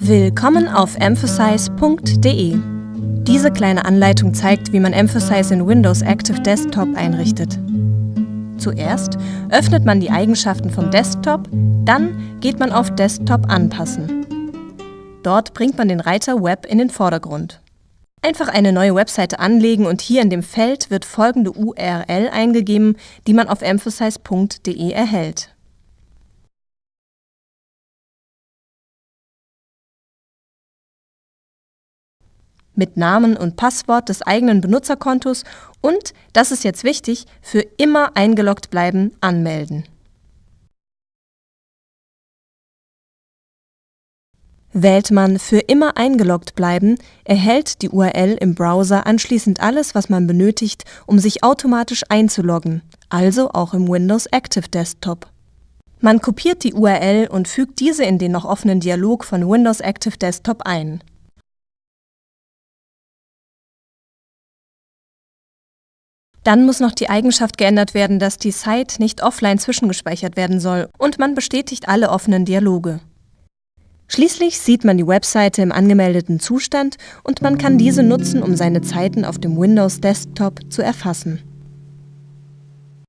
Willkommen auf emphasize.de. Diese kleine Anleitung zeigt, wie man Emphasize in Windows Active Desktop einrichtet. Zuerst öffnet man die Eigenschaften vom Desktop, dann geht man auf Desktop anpassen. Dort bringt man den Reiter Web in den Vordergrund. Einfach eine neue Webseite anlegen und hier in dem Feld wird folgende URL eingegeben, die man auf emphasize.de erhält. Mit Namen und Passwort des eigenen Benutzerkontos und, das ist jetzt wichtig, für immer eingeloggt bleiben anmelden. Wählt man für immer eingeloggt bleiben, erhält die URL im Browser anschließend alles, was man benötigt, um sich automatisch einzuloggen, also auch im Windows Active Desktop. Man kopiert die URL und fügt diese in den noch offenen Dialog von Windows Active Desktop ein. Dann muss noch die Eigenschaft geändert werden, dass die Site nicht offline zwischengespeichert werden soll und man bestätigt alle offenen Dialoge. Schließlich sieht man die Webseite im angemeldeten Zustand und man kann diese nutzen, um seine Zeiten auf dem Windows Desktop zu erfassen.